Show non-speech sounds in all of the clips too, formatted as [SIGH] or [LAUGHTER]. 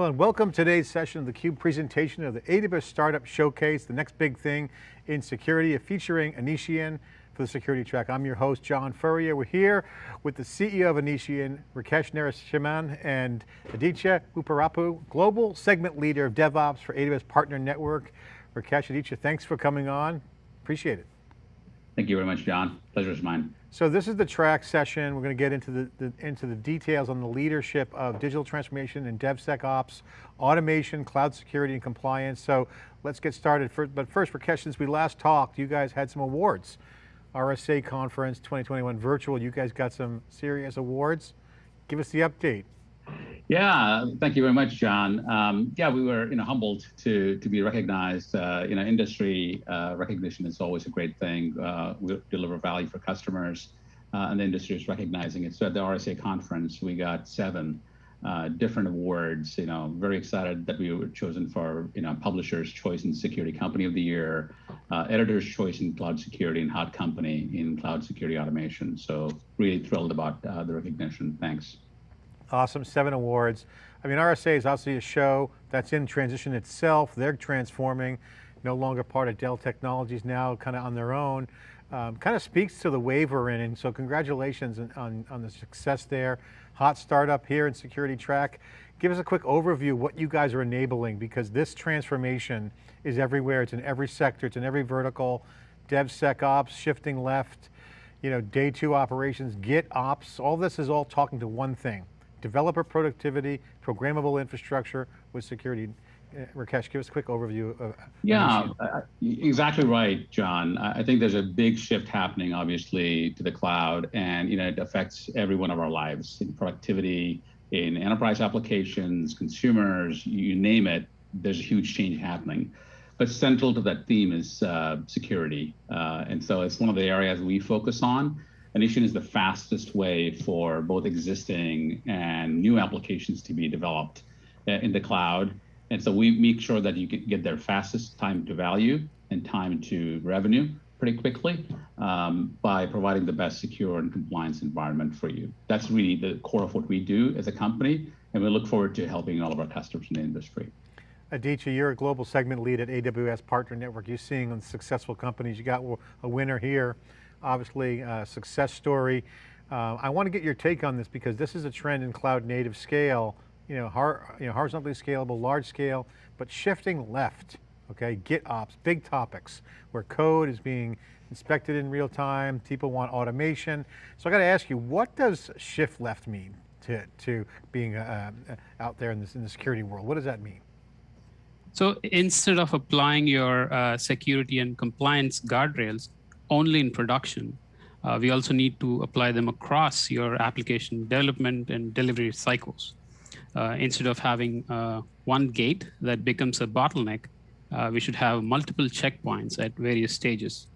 Well, and welcome to today's session of the CUBE presentation of the AWS Startup Showcase, the next big thing in security, featuring Anitian for the security track. I'm your host, John Furrier. We're here with the CEO of Anitian, Rakesh Narasimhan, and Aditya Uparapu, Global Segment Leader of DevOps for AWS Partner Network. Rakesh, Aditya, thanks for coming on. Appreciate it. Thank you very much, John. Pleasure is mine. So this is the track session. We're going to get into the, the, into the details on the leadership of digital transformation and DevSecOps, automation, cloud security, and compliance. So let's get started. For, but first, Rakesh, since we last talked, you guys had some awards. RSA Conference 2021 virtual, you guys got some serious awards. Give us the update. Yeah, thank you very much, John. Um, yeah, we were you know humbled to to be recognized. Uh, you know, industry uh, recognition is always a great thing. Uh, we deliver value for customers, uh, and the industry is recognizing it. So at the RSA conference, we got seven uh, different awards. You know, very excited that we were chosen for you know Publishers' Choice in Security Company of the Year, uh, Editor's Choice in Cloud Security, and Hot Company in Cloud Security Automation. So really thrilled about the recognition. Thanks. Awesome, seven awards. I mean, RSA is obviously a show that's in transition itself. They're transforming, no longer part of Dell Technologies now, kind of on their own. Um, kind of speaks to the wave we're in, and so congratulations on, on, on, the success there. Hot startup here in Security Track. Give us a quick overview what you guys are enabling, because this transformation is everywhere. It's in every sector, it's in every vertical. DevSecOps, shifting left, you know, day two operations, Git ops, all this is all talking to one thing, developer productivity, programmable infrastructure with security. Uh, Rakesh, give us a quick overview of Yeah, uh, exactly right, John. I think there's a big shift happening, obviously, to the cloud, and you know it affects every one of our lives in productivity, in enterprise applications, consumers, you name it. There's a huge change happening. But central to that theme is uh, security, uh, and so it's one of the areas we focus on. Anitian is the fastest way for both existing and new applications to be developed uh, in the cloud. And so we make sure that you can get their fastest time to value and time to revenue pretty quickly um, by providing the best secure and compliance environment for you. That's really the core of what we do as a company, and we look forward to helping all of our customers in the industry. Aditya, you're a global segment lead at AWS Partner Network. You're seeing successful companies. You got a winner here obviously a success story. Uh, I want to get your take on this because this is a trend in cloud native scale, you know, har you know, horizontally scalable, large scale, but shifting left, okay? GitOps, big topics, where code is being inspected in real time, people want automation. So I got to ask you, what does shift left mean to, to being uh, uh, out there in, this, in the security world? What does that mean? So instead of applying your uh, security and compliance guardrails, only in production. Uh, we also need to apply them across your application development and delivery cycles. Uh, instead of having uh, one gate that becomes a bottleneck, uh, we should have multiple checkpoints at various stages.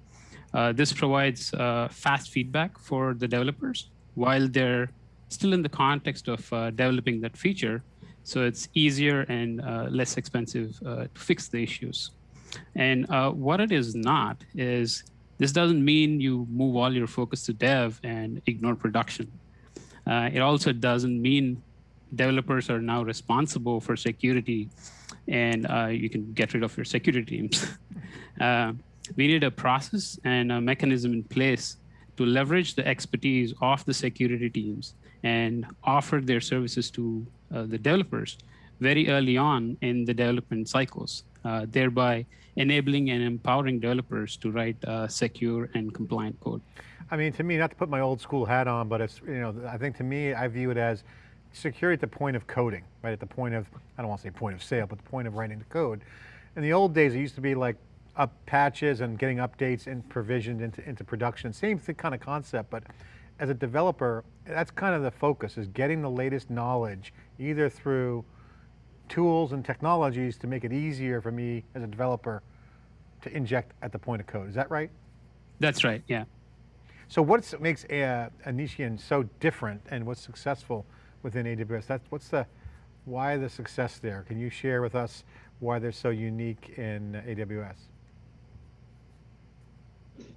Uh, this provides uh, fast feedback for the developers while they're still in the context of developing that feature. So it's easier and less expensive to fix the issues. And what it is not is this doesn't mean you move all your focus to dev and ignore production. Uh, it also doesn't mean developers are now responsible for security and uh, you can get rid of your security teams. [LAUGHS] uh, we need a process and a mechanism in place to leverage the expertise of the security teams and offer their services to uh, the developers very early on in the development cycles, uh, thereby enabling and empowering developers to write uh, secure and compliant code. I mean, to me, not to put my old school hat on, but it's, you know, I think to me, I view it as security at the point of coding, right? At the point of, I don't want to say point of sale, but the point of writing the code. In the old days, it used to be like up patches and getting updates and provisioned into, into production. Same kind of concept, but as a developer, that's kind of the focus, is getting the latest knowledge, either through tools and technologies to make it easier for me as a developer to inject at the point of code. Is that right? That's right, yeah. So what makes uh, Anitian so different and what's successful within AWS? That's, what's the, why the success there? Can you share with us why they're so unique in AWS?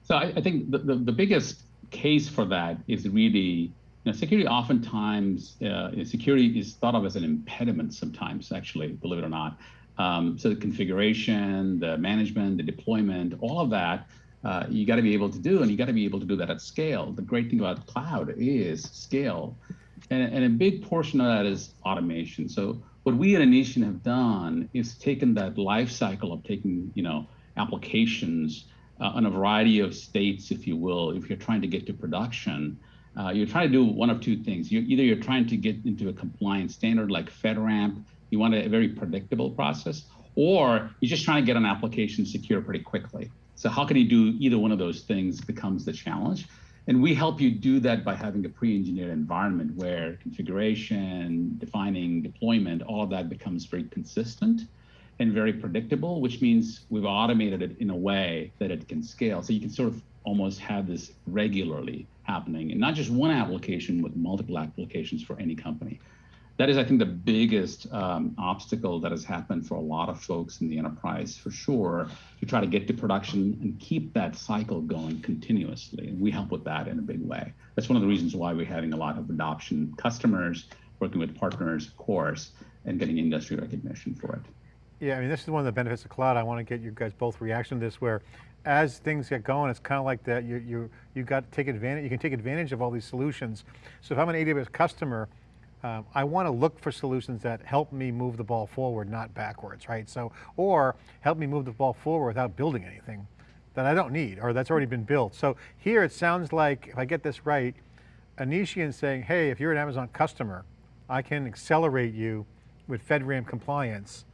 So I, I think the, the, the, biggest case for that is really security oftentimes, uh, security is thought of as an impediment sometimes, actually, believe it or not. Um, so the configuration, the management, the deployment, all of that, uh, you got to be able to do, and you got to be able to do that at scale. The great thing about cloud is scale, and, and a big portion of that is automation. So what we at Anitian have done is taken that life cycle of taking, you know, applications uh, on a variety of states, if you will, if you're trying to get to production, uh, you're trying to do one of two things. You, either you're trying to get into a compliance standard like FedRAMP, you want a very predictable process, or you're just trying to get an application secure pretty quickly. So how can you do either one of those things becomes the challenge. And we help you do that by having a pre-engineered environment where configuration, defining, deployment, all of that becomes very consistent and very predictable, which means we've automated it in a way that it can scale. So you can sort of almost have this regularly happening and not just one application with multiple applications for any company that is, I think, the biggest um, obstacle that has happened for a lot of folks in the enterprise, for sure, to try to get to production and keep that cycle going continuously. And we help with that in a big way. That's one of the reasons why we're having a lot of adoption customers, working with partners, of course, and getting industry recognition for it. Yeah, I mean, this is one of the benefits of cloud. I want to get you guys both reaction to this where as things get going, it's kind of like that, you, you, you got to take advantage, you can take advantage of all these solutions. So if I'm an AWS customer, um, I want to look for solutions that help me move the ball forward, not backwards, right? So, or help me move the ball forward without building anything that I don't need or that's already been built. So here it sounds like, if I get this right, Anitian saying, hey, if you're an Amazon customer, I can accelerate you with FedRAMP compliance.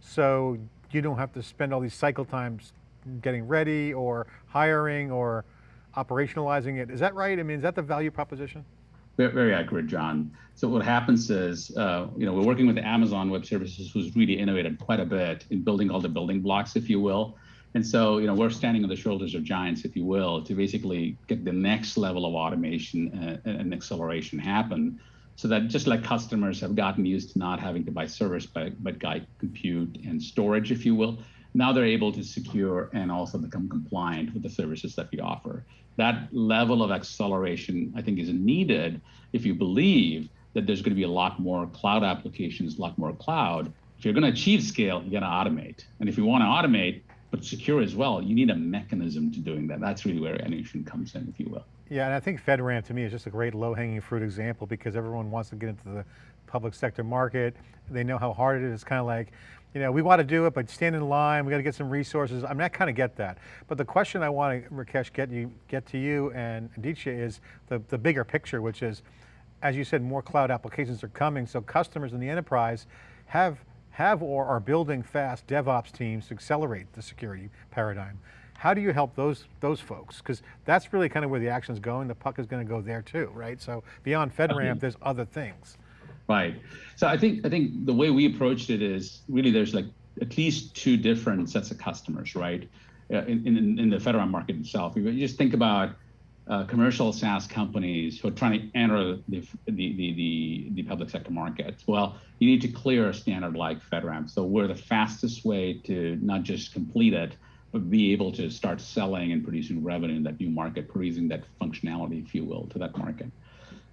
So you don't have to spend all these cycle times getting ready or hiring or operationalizing it. Is that right? I mean, is that the value proposition? Very, very accurate, John. So what happens is, uh, you know, we're working with Amazon Web Services, who's really innovated quite a bit in building all the building blocks, if you will. And so, you know, we're standing on the shoulders of giants, if you will, to basically get the next level of automation and, uh, and acceleration happen. So that just like customers have gotten used to not having to buy service, but, but guide compute and storage, if you will, now they're able to secure and also become compliant with the services that we offer. That level of acceleration, I think, is needed if you believe that there's going to be a lot more cloud applications, a lot more cloud. If you're going to achieve scale, you got to automate. And if you want to automate, but secure as well, you need a mechanism to doing that. That's really where Anitian comes in, if you will. Yeah, and I think FedRAMP to me is just a great low hanging fruit example because everyone wants to get into the public sector market. They know how hard it is. It's kind of like, you know, we want to do it, but stand in line, we got to get some resources. I mean, I kind of get that. But the question I want to, Rakesh, get you, get to you and Aditya is the, the bigger picture, which is, as you said, more cloud applications are coming, so customers in the enterprise have, have or are building fast DevOps teams to accelerate the security paradigm. How do you help those, those folks? Because that's really kind of where the action is going. The puck is going to go there too, right? So beyond FedRAMP, there's other things. Right. So I think I think the way we approached it is really there's like at least two different sets of customers, right? Uh, in, in, in the FedRAMP market itself. You just think about uh, commercial SaaS companies who are trying to enter the, the, the, the, public sector market. Well, you need to clear a standard like FedRAMP. So we're the fastest way to not just complete it, but be able to start selling and producing revenue in that new market, producing that functionality, if you will, to that market.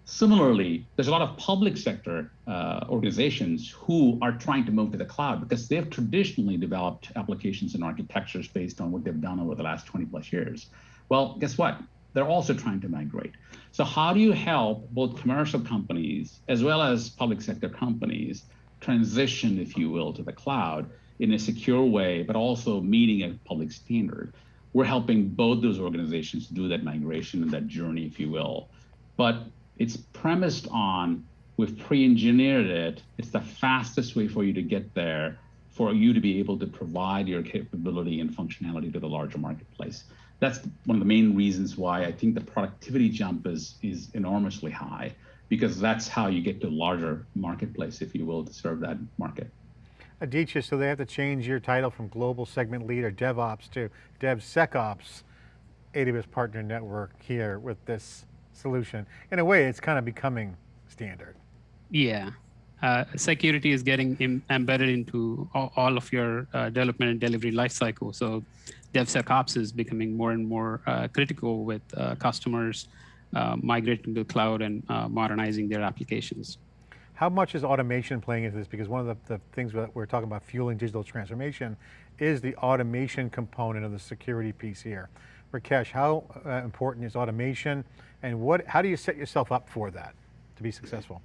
Similarly, there's a lot of public sector uh, organizations who are trying to move to the cloud because they've traditionally developed applications and architectures based on what they've done over the last 20 plus years. Well, guess what? They're also trying to migrate. So how do you help both commercial companies as well as public sector companies transition, if you will, to the cloud in a secure way, but also meeting a public standard? We're helping both those organizations do that migration and that journey, if you will. But it's premised on we've pre-engineered it. It's the fastest way for you to get there, for you to be able to provide your capability and functionality to the larger marketplace. That's one of the main reasons why I think the productivity jump is is enormously high, because that's how you get to a larger marketplace, if you will, to serve that market. Aditya, so they have to change your title from global segment leader DevOps to DevSecOps AWS Partner Network here with this solution. In a way, it's kind of becoming standard. Yeah. Uh, security is getting Im embedded into all, all of your uh, development and delivery lifecycle. So DevSecOps is becoming more and more uh, critical with uh, customers uh, migrating to the cloud and uh, modernizing their applications. How much is automation playing into this? Because one of the, the, things that we're talking about fueling digital transformation is the automation component of the security piece here. Rakesh, how uh, important is automation and what, how do you set yourself up for that to be successful?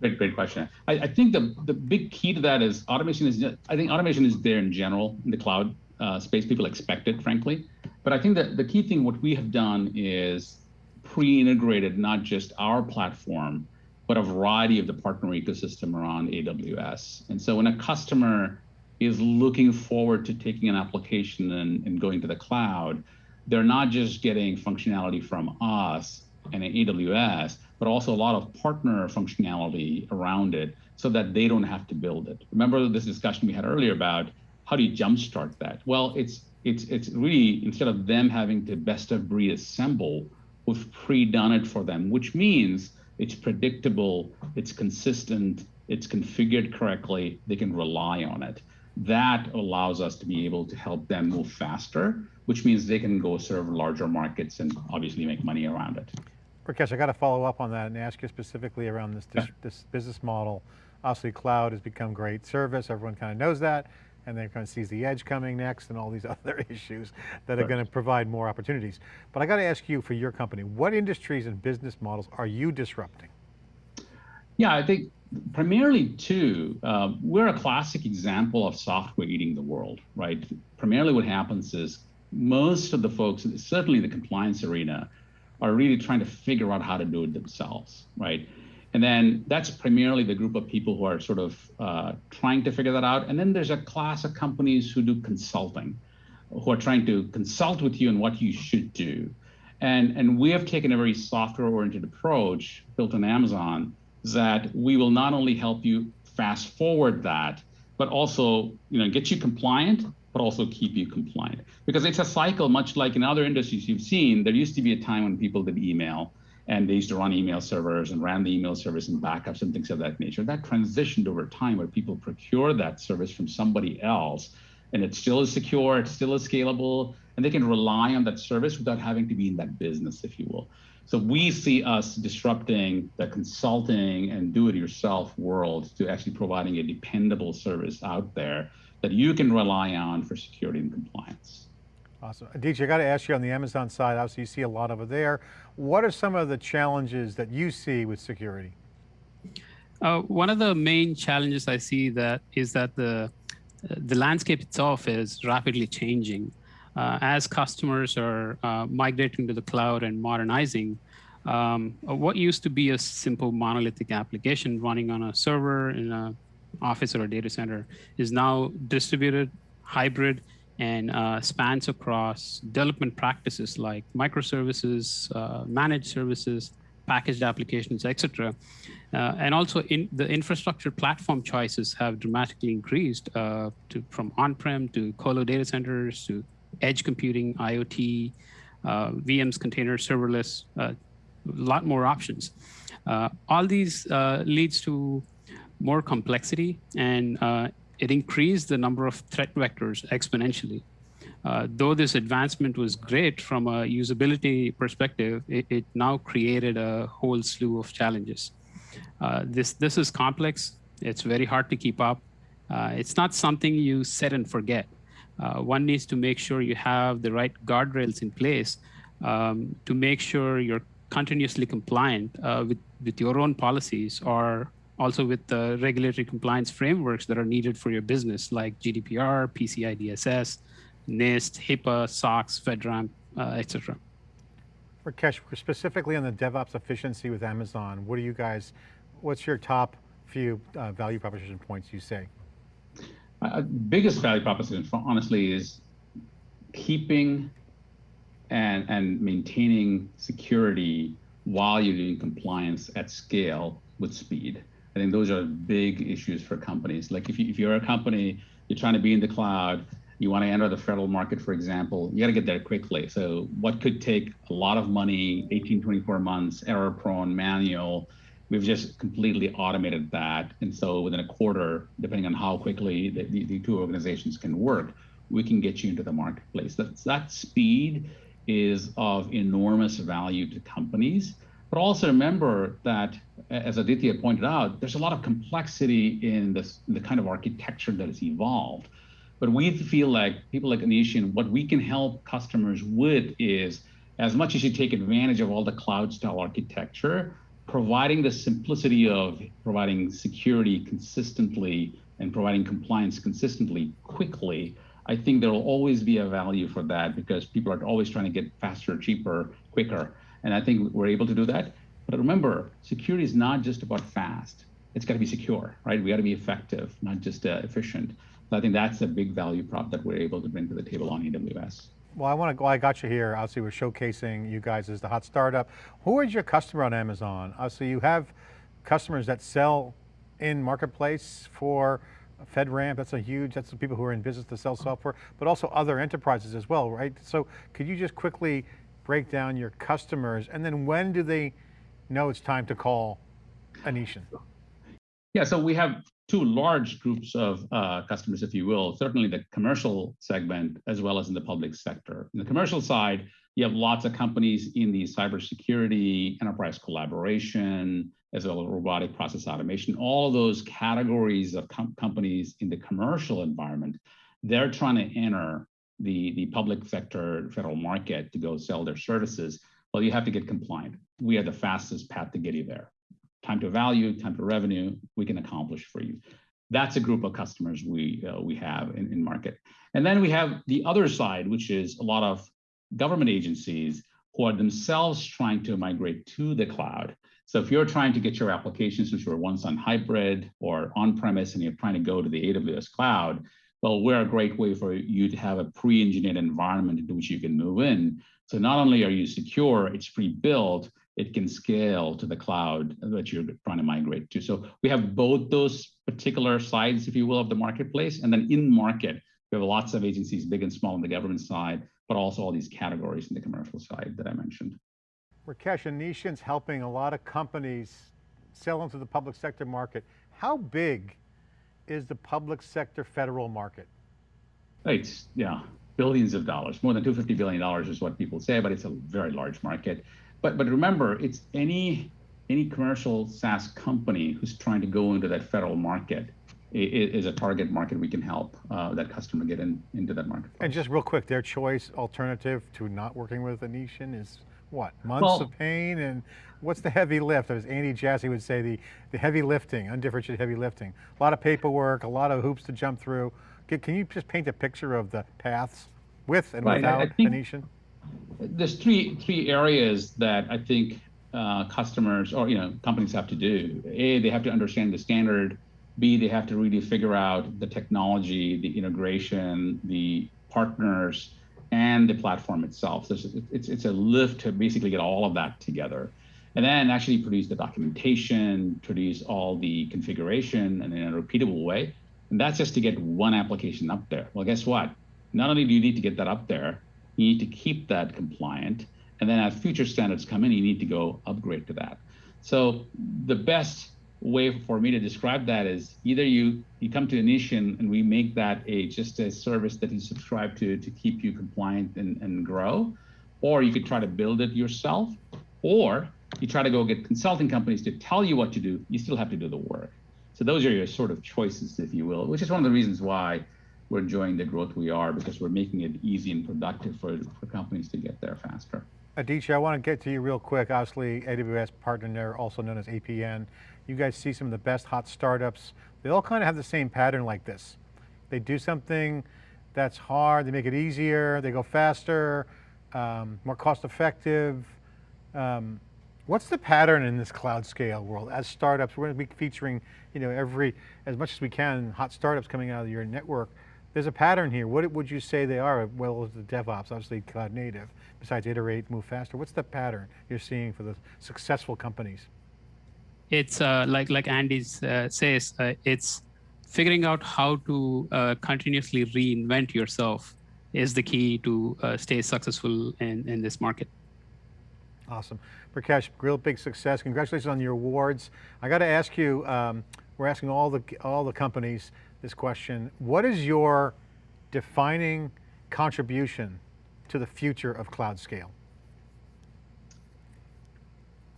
Great, great question. I, I think the, the big key to that is automation is, I think automation is there in general in the cloud uh, space. People expect it, frankly. But I think that the key thing, what we have done is pre-integrated not just our platform, but a variety of the partner ecosystem around AWS. And so when a customer is looking forward to taking an application and, and going to the cloud, they're not just getting functionality from us and AWS, but also a lot of partner functionality around it so that they don't have to build it. Remember this discussion we had earlier about how do you jumpstart that? Well, it's it's it's really instead of them having to best of breed assemble, we've pre-done it for them, which means it's predictable, it's consistent, it's configured correctly, they can rely on it. That allows us to be able to help them move faster, which means they can go serve larger markets and obviously make money around it. Rakesh, I got to follow up on that and ask you specifically around this, this, this business model. Obviously cloud has become great service, everyone kind of knows that, and then kind of sees the edge coming next and all these [LAUGHS] other issues that are going to provide more opportunities. But I got to ask you for your company, what industries and business models are you disrupting? Yeah, I think primarily two. Uh, we're a classic example of software eating the world, right? Primarily what happens is most of the folks, certainly the compliance arena, are really trying to figure out how to do it themselves, right? And then that's primarily the group of people who are sort of uh, trying to figure that out. And then there's a class of companies who do consulting, who are trying to consult with you on what you should do. And, and we have taken a very software-oriented approach built on Amazon that we will not only help you fast forward that, but also you know, get you compliant, but also keep you compliant. Because it's a cycle, much like in other industries you've seen, there used to be a time when people did email and they used to run email servers and ran the email service and backups and things of that nature. That transitioned over time where people procure that service from somebody else and it still is secure, it still is scalable, and they can rely on that service without having to be in that business, if you will. So we see us disrupting the consulting and do-it-yourself world to actually providing a dependable service out there that you can rely on for security and compliance. Awesome. Aditya, I got to ask you on the Amazon side, obviously you see a lot over there. What are some of the challenges that you see with security? Uh, one of the main challenges I see that is that the the landscape itself is rapidly changing. Uh, as customers are uh, migrating to the cloud and modernizing, um, what used to be a simple monolithic application running on a server in an office or a data center is now distributed, hybrid, and uh, spans across development practices like microservices, uh, managed services, packaged applications, etc. Uh, and also in the infrastructure platform choices have dramatically increased uh, to, from on-prem to colo data centers to edge computing, IoT, uh, VMs, containers, serverless, a uh, lot more options. all these leads to more complexity and uh, it increased the number of threat vectors exponentially. Uh, though this advancement was great from a usability perspective, it, it now created a whole slew of challenges. Uh, this, this is complex. It's very hard to keep up. Uh, it's not something you set and forget. Uh, one needs to make sure you have the right guardrails in place um, to make sure you're continuously compliant uh, with, with your own policies or also with the regulatory compliance frameworks that are needed for your business, like GDPR, PCI DSS, NIST, HIPAA, SOX, FedRAMP, uh, etc. Rakesh, specifically on the DevOps efficiency with Amazon, what do you guys, what's your top few uh, value proposition points you say? Uh, biggest value proposition, for, honestly, is keeping and, and maintaining security while you're doing compliance at scale with speed. I think those are big issues for companies. Like if, you, if you're a company, you're trying to be in the cloud, you want to enter the federal market, for example, you got to get there quickly. So what could take a lot of money, 18, 24 months, error prone, manual, we've just completely automated that. And so within a quarter, depending on how quickly the, the, the two organizations can work, we can get you into the marketplace. That, that speed is of enormous value to companies. But also remember that, as Aditya pointed out, there's a lot of complexity in, this, the kind of architecture that has evolved. But we feel like people like Anitian, what we can help customers with is as much as you take advantage of all the cloud style architecture, providing the simplicity of providing security consistently and providing compliance consistently quickly, I think there will always be a value for that because people are always trying to get faster, cheaper, quicker. And I think we're able to do that. But remember, security is not just about fast. It's got to be secure, right? We got to be effective, not just uh, efficient. So I think that's a big value prop that we're able to bring to the table on AWS. Well, I want to, well, I got you here. Obviously, we're showcasing you guys as the hot startup. Who is your customer on Amazon? Obviously, you have customers that sell in marketplace for FedRAMP, that's a huge, that's the people who are in business to sell software, but also other enterprises as well, right? So could you just quickly break down your customers and then when do they know it's time to call Anitian? Yeah, so we have two large groups of uh, customers, if you will, certainly the commercial segment as well as in the public sector. In the commercial side, you have lots of companies in the cybersecurity, enterprise collaboration, as well as robotic process automation, all those categories of com companies in the commercial environment, they're trying to enter the, the public sector federal market to go sell their services. Well, you have to get compliant. We are the fastest path to get you there time to value, time to revenue, we can accomplish for you. That's a group of customers we, uh, we have in, in market. And then we have the other side, which is a lot of government agencies who are themselves trying to migrate to the cloud. So if you're trying to get your applications, which were once on hybrid or on-premise, and you're trying to go to the AWS cloud, well, we're a great way for you to have a pre-engineered environment into which you can move in. So not only are you secure, it's pre-built, it can scale to the cloud that you're trying to migrate to. So we have both those particular sides, if you will, of the marketplace. And then in market, we have lots of agencies, big and small on the government side, but also all these categories in the commercial side that I mentioned. Rakesh, Anitian's helping a lot of companies sell into the public sector market. How big is the public sector federal market? It's, yeah, billions of dollars. More than $250 billion is what people say, but it's a very large market. But but remember, it's any any commercial SaaS company who's trying to go into that federal market is a target market we can help uh, that customer get in, into that market. And just real quick, their choice alternative to not working with Anitian is what? Months well, of pain and what's the heavy lift? As Andy Jassy would say, the, the heavy lifting, undifferentiated heavy lifting. A lot of paperwork, a lot of hoops to jump through. Can, you just paint a picture of the paths with and right. without Anitian? There's three three areas that I think uh, customers or you know companies have to do. A, they have to understand the standard. B, they have to really figure out the technology, the integration, the partners, and the platform itself. So it's, it's, it's a lift to basically get all of that together. And then actually produce the documentation, produce all the configuration and in a repeatable way. And that's just to get one application up there. Well, guess what? Not only do you need to get that up there, you need to keep that compliant. And then as future standards come in, you need to go upgrade to that. So the best way for me to describe that is either you you come to Anitian and we make that a just a service that you subscribe to to keep you compliant and, and grow, or you could try to build it yourself, or you try to go get consulting companies to tell you what to do. You still have to do the work. So those are your sort of choices, if you will, which is one of the reasons why we're enjoying the growth we are because we're making it easy and productive for, for companies to get there faster. Aditya, I want to get to you real quick. Obviously, AWS partner there, also known as APN. You guys see some of the best hot startups. They all kind of have the same pattern like this. They do something that's hard, they make it easier, they go faster, um, more cost effective. Um, what's the pattern in this cloud scale world? As startups, we're going to be featuring, you know, every, as much as we can, hot startups coming out of your network. There's a pattern here. What would you say they are? Well, the DevOps, obviously cloud native, besides iterate, move faster. What's the pattern you're seeing for the successful companies? It's uh, like like Andy uh, says, uh, it's figuring out how to uh, continuously reinvent yourself is the key to uh, stay successful in, in this market. Awesome. Rakesh, real big success. Congratulations on your awards. I got to ask you, um, we're asking all the, all the companies, this question. What is your defining contribution to the future of cloud scale?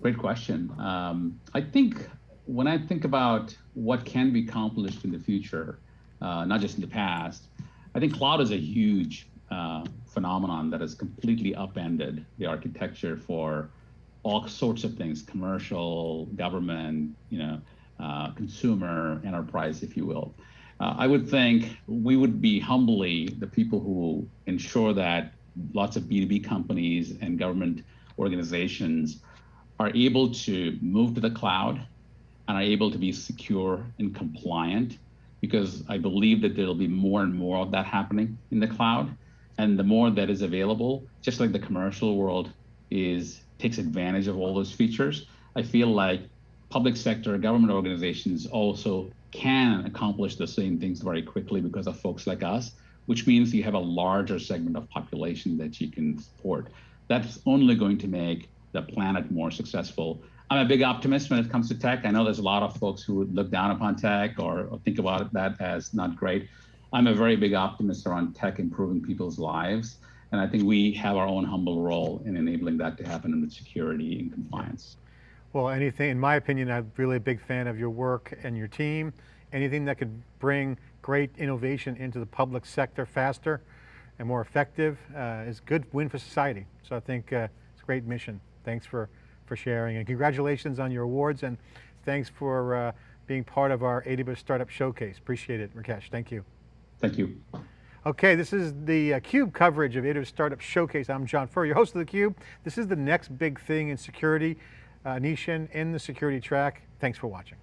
Great question. Um, I think when I think about what can be accomplished in the future, uh, not just in the past, I think cloud is a huge uh, phenomenon that has completely upended the architecture for all sorts of things, commercial, government, you know, uh, consumer, enterprise, if you will. Uh, I would think we would be humbly the people who ensure that lots of B2B companies and government organizations are able to move to the cloud and are able to be secure and compliant because I believe that there'll be more and more of that happening in the cloud. And the more that is available, just like the commercial world is takes advantage of all those features, I feel like public sector government organizations also can accomplish the same things very quickly because of folks like us, which means you have a larger segment of population that you can support. That's only going to make the planet more successful. I'm a big optimist when it comes to tech. I know there's a lot of folks who look down upon tech or, or think about that as not great. I'm a very big optimist around tech improving people's lives. And I think we have our own humble role in enabling that to happen in with security and compliance. Well, anything, in my opinion, I'm really a big fan of your work and your team. Anything that could bring great innovation into the public sector faster and more effective uh, is good win for society. So I think uh, it's a great mission. Thanks for, for sharing and congratulations on your awards and thanks for uh, being part of our AWS Startup Showcase. Appreciate it, Rakesh, thank you. Thank you. Okay, this is the uh, CUBE coverage of AWS Startup Showcase. I'm John Furrier, your host of theCUBE. This is the next big thing in security, Uh, Nishan in the security track. Thanks for watching.